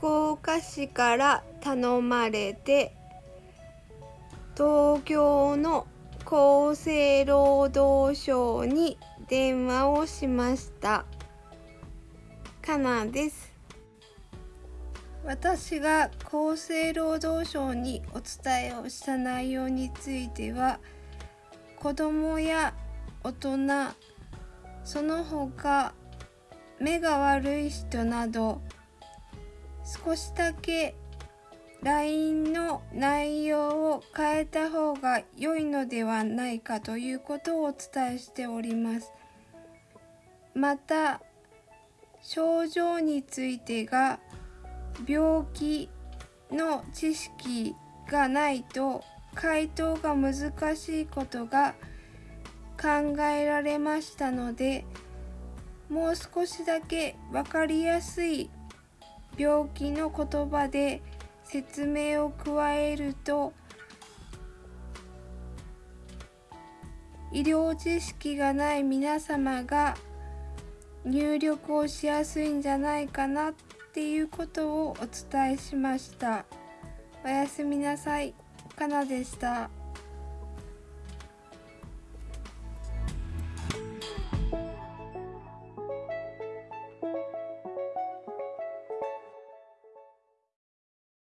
福岡市から頼まれて東京の厚生労働省に電話をしました。かなです。私が厚生労働省にお伝えをした内容については子供や大人その他目が悪い人など少しだけ LINE の内容を変えた方が良いのではないかということをお伝えしております。また症状についてが病気の知識がないと回答が難しいことが考えられましたのでもう少しだけ分かりやすい病気の言葉で説明を加えると医療知識がない皆様が入力をしやすいんじゃないかなっていうことをお伝えしました。おやすみなさい。かなでした。